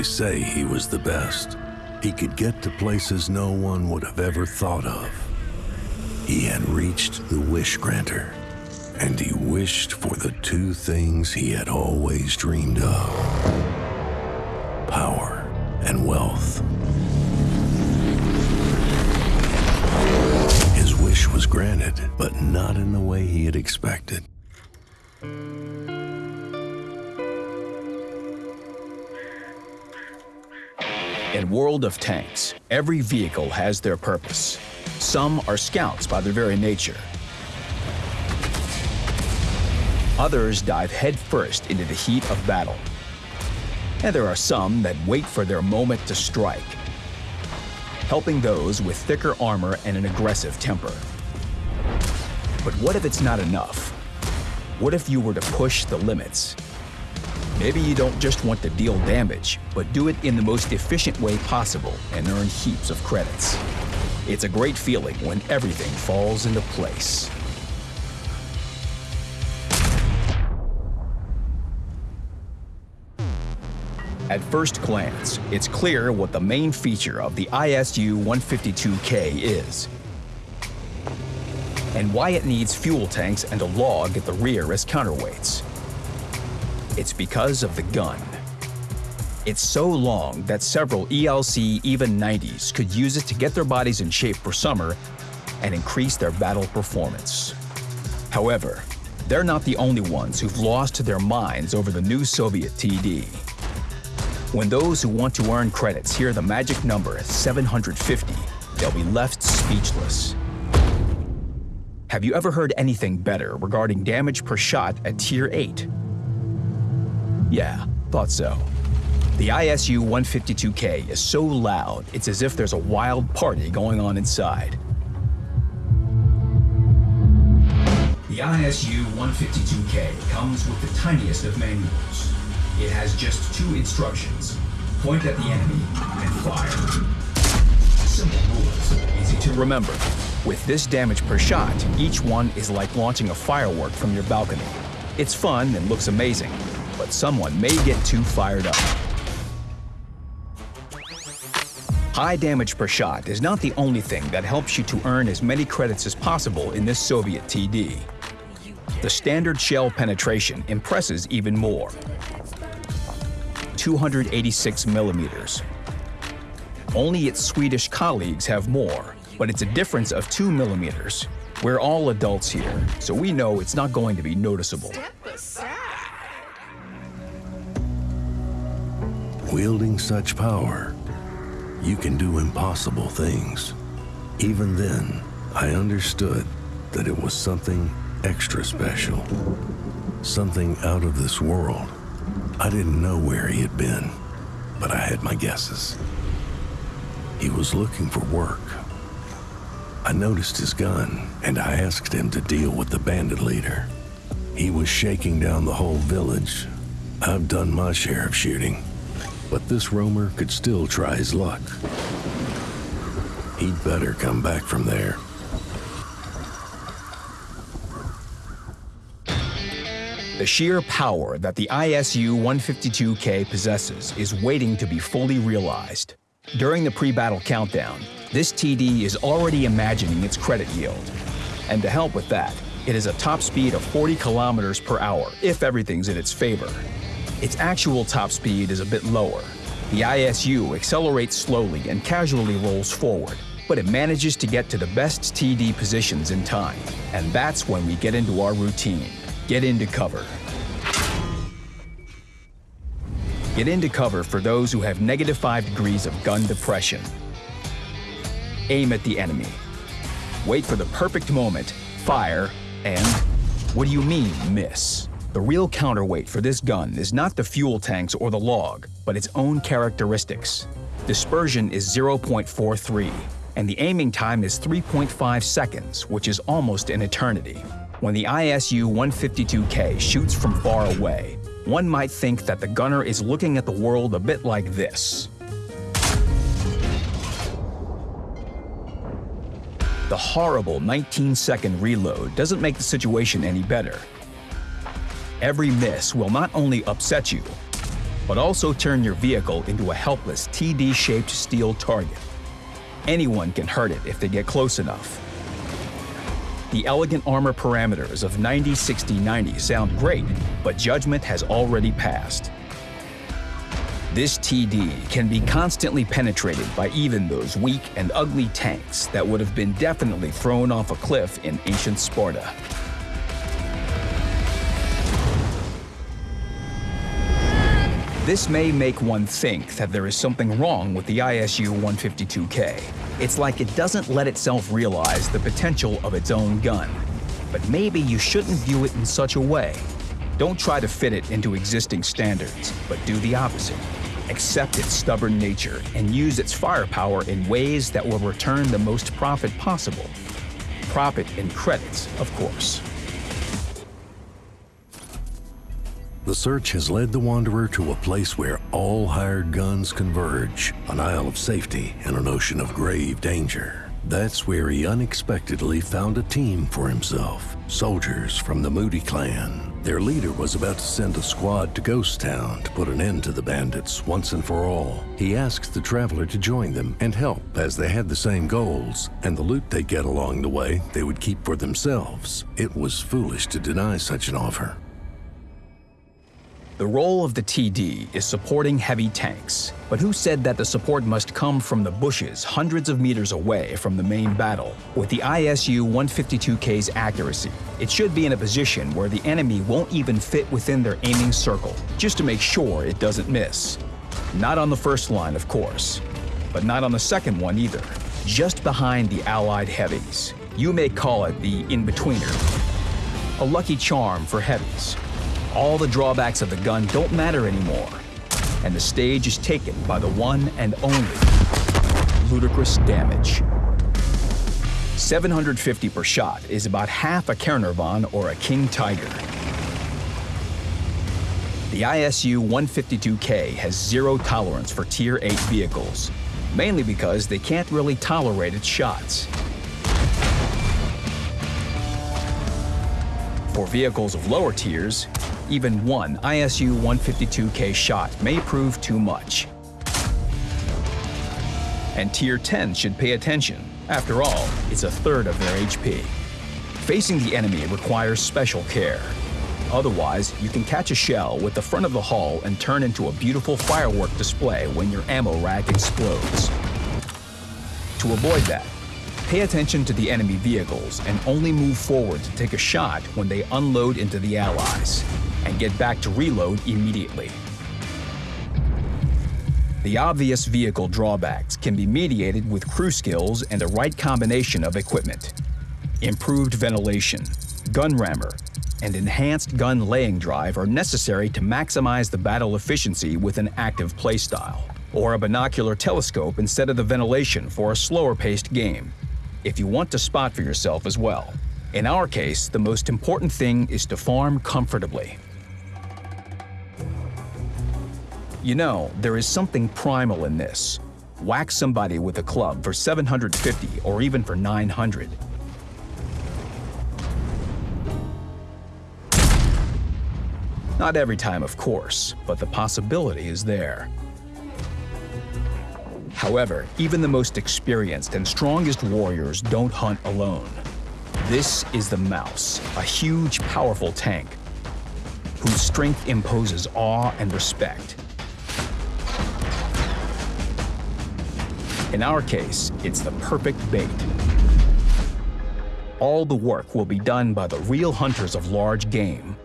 They say he was the best. He could get to places no one would have ever thought of. He had reached the wish granter, and he wished for the two things he had always dreamed of power and wealth. His wish was granted, but not in the way he had expected. In World of Tanks, every vehicle has their purpose. Some are scouts by their very nature. Others dive headfirst into the heat of battle. And there are some that wait for their moment to strike, helping those with thicker armor and an aggressive temper. But what if it's not enough? What if you were to push the limits? Maybe you don't just want to deal damage, but do it in the most efficient way possible and earn heaps of credits. It's a great feeling when everything falls into place. At first glance, it's clear what the main feature of the ISU-152K is, and why it needs fuel tanks and a log at the rear as counterweights. It's because of the gun. It's so long that several ELC even 90s could use it to get their bodies in shape for summer and increase their battle performance. However, they're not the only ones who've lost their minds over the new Soviet TD. When those who want to earn credits hear the magic number 750, they'll be left speechless. Have you ever heard anything better regarding damage per shot at Tier 8? Yeah, thought so. The ISU 152K is so loud, it's as if there's a wild party going on inside. The ISU 152K comes with the tiniest of manuals. It has just two instructions. Point at the enemy and fire. Simple rules, easy to remember. With this damage per shot, each one is like launching a firework from your balcony. It's fun and looks amazing, but someone may get too fired up. High damage per shot is not the only thing that helps you to earn as many credits as possible in this Soviet TD. The standard shell penetration impresses even more. 286 millimeters. Only its Swedish colleagues have more, but it's a difference of 2 millimeters. We're all adults here, so we know it's not going to be noticeable. Wielding such power, you can do impossible things. Even then, I understood that it was something extra special. Something out of this world. I didn't know where he had been, but I had my guesses. He was looking for work. I noticed his gun, and I asked him to deal with the bandit leader. He was shaking down the whole village. I've done my share of shooting, but this roamer could still try his luck. He'd better come back from there. The sheer power that the ISU 152K possesses is waiting to be fully realized. During the pre-battle countdown, this TD is already imagining its credit yield. And to help with that, it has a top speed of 40 kilometers per hour if everything's in its favor. Its actual top speed is a bit lower. The ISU accelerates slowly and casually rolls forward, but it manages to get to the best TD positions in time. And that's when we get into our routine. Get into cover. Get into cover for those who have negative 5 degrees of gun depression. Aim at the enemy. Wait for the perfect moment, fire, and what do you mean, miss? The real counterweight for this gun is not the fuel tanks or the log, but its own characteristics. Dispersion is 0.43, and the aiming time is 3.5 seconds, which is almost an eternity. When the ISU 152K shoots from far away, one might think that the gunner is looking at the world a bit like this. The horrible 19-second reload doesn't make the situation any better. Every miss will not only upset you, but also turn your vehicle into a helpless TD-shaped steel target. Anyone can hurt it if they get close enough. The elegant armor parameters of 90 60 90 sound great, but judgment has already passed. This TD can be constantly penetrated by even those weak and ugly tanks that would have been definitely thrown off a cliff in ancient Sparta. This may make one think that there is something wrong with the ISU-152K. It's like it doesn't let itself realize the potential of its own gun. But maybe you shouldn't view it in such a way. Don't try to fit it into existing standards, but do the opposite. Accept its stubborn nature and use its firepower in ways that will return the most profit possible. Profit in credits, of course. The search has led the Wanderer to a place where all hired guns converge, an isle of safety and an ocean of grave danger. That's where he unexpectedly found a team for himself, soldiers from the Moody clan. Their leader was about to send a squad to Ghost Town to put an end to the bandits once and for all. He asked the traveler to join them and help as they had the same goals, and the loot they get along the way they would keep for themselves. It was foolish to deny such an offer. The role of the TD is supporting heavy tanks, but who said that the support must come from the bushes hundreds of meters away from the main battle? With the ISU-152K's accuracy, it should be in a position where the enemy won't even fit within their aiming circle, just to make sure it doesn't miss. Not on the first line, of course, but not on the second one either, just behind the Allied heavies. You may call it the in-betweener. A lucky charm for heavies, all the drawbacks of the gun don't matter anymore, and the stage is taken by the one and only ludicrous damage. 750 per shot is about half a Caernarvon or a King Tiger. The ISU 152K has zero tolerance for Tier 8 vehicles, mainly because they can't really tolerate its shots. For vehicles of lower tiers, even one ISU 152K shot may prove too much. And Tier 10 should pay attention. After all, it's a third of their HP. Facing the enemy requires special care. Otherwise, you can catch a shell with the front of the hull and turn into a beautiful firework display when your ammo rack explodes. To avoid that, pay attention to the enemy vehicles and only move forward to take a shot when they unload into the allies and get back to reload immediately. The obvious vehicle drawbacks can be mediated with crew skills and the right combination of equipment. Improved ventilation, gun rammer, and enhanced gun laying drive are necessary to maximize the battle efficiency with an active playstyle, or a binocular telescope instead of the ventilation for a slower-paced game, if you want to spot for yourself as well. In our case, the most important thing is to farm comfortably. You know, there is something primal in this. Whack somebody with a club for 750 or even for 900. Not every time, of course, but the possibility is there. However, even the most experienced and strongest warriors don't hunt alone. This is the Maus, a huge, powerful tank whose strength imposes awe and respect. In our case, it's the perfect bait. All the work will be done by the real hunters of large game,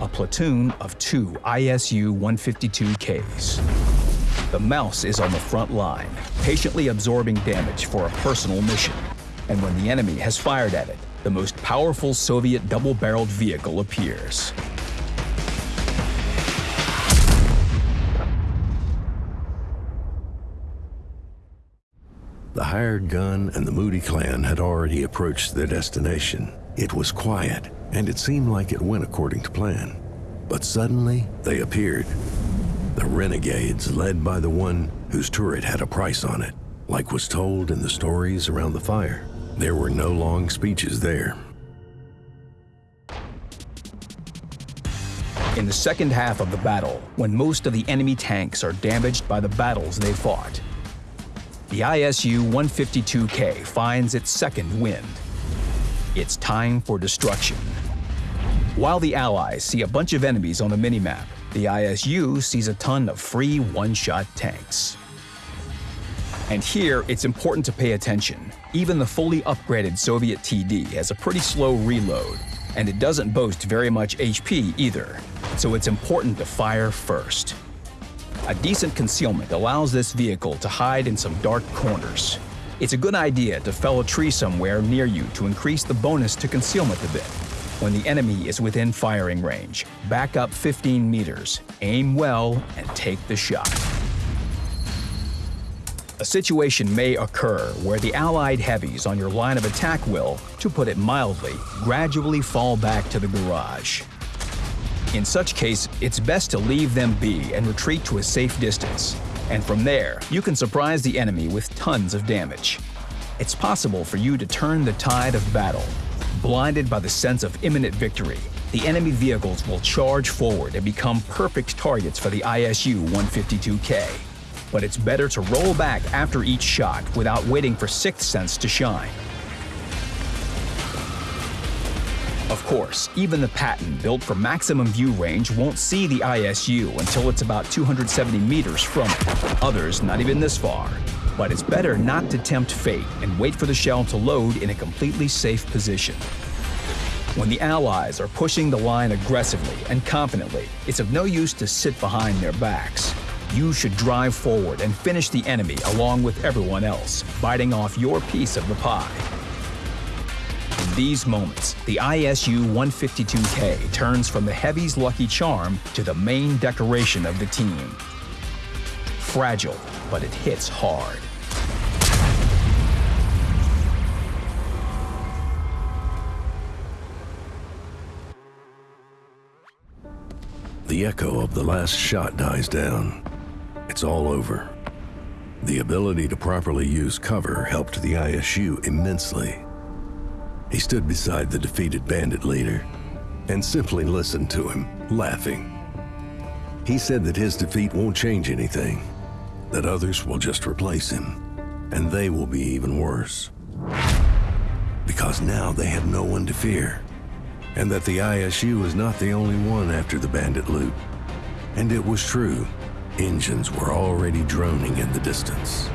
a platoon of two ISU 152Ks. The Maus is on the front line, patiently absorbing damage for a personal mission. And when the enemy has fired at it, the most powerful Soviet double-barreled vehicle appears. The hired gun and the Moody clan had already approached their destination. It was quiet, and it seemed like it went according to plan. But suddenly, they appeared. The renegades, led by the one whose turret had a price on it, like was told in the stories around the fire. There were no long speeches there. In the second half of the battle, when most of the enemy tanks are damaged by the battles they fought, the ISU 152K finds its second wind. It's time for destruction. While the Allies see a bunch of enemies on the minimap, the ISU sees a ton of free one-shot tanks. And here, it's important to pay attention. Even the fully upgraded Soviet TD has a pretty slow reload, and it doesn't boast very much HP either, so it's important to fire first. A decent concealment allows this vehicle to hide in some dark corners. It's a good idea to fell a tree somewhere near you to increase the bonus to concealment a bit. When the enemy is within firing range, back up 15 meters, aim well, and take the shot. A situation may occur where the Allied heavies on your line of attack will, to put it mildly, gradually fall back to the garage. In such case, it's best to leave them be and retreat to a safe distance. And from there, you can surprise the enemy with tons of damage. It's possible for you to turn the tide of battle. Blinded by the sense of imminent victory, the enemy vehicles will charge forward and become perfect targets for the ISU 152K but it's better to roll back after each shot without waiting for Sixth Sense to shine. Of course, even the Patton built for maximum view range won't see the ISU until it's about 270 meters from it, others not even this far. But it's better not to tempt fate and wait for the shell to load in a completely safe position. When the Allies are pushing the line aggressively and confidently, it's of no use to sit behind their backs. You should drive forward and finish the enemy along with everyone else, biting off your piece of the pie. These moments, the ISU 152K turns from the Heavy's lucky charm to the main decoration of the team. Fragile, but it hits hard. The echo of the last shot dies down. It's all over. The ability to properly use cover helped the ISU immensely. He stood beside the defeated bandit leader and simply listened to him, laughing. He said that his defeat won't change anything, that others will just replace him, and they will be even worse. Because now they have no one to fear, and that the ISU is not the only one after the bandit loot. And it was true. Engines were already droning in the distance.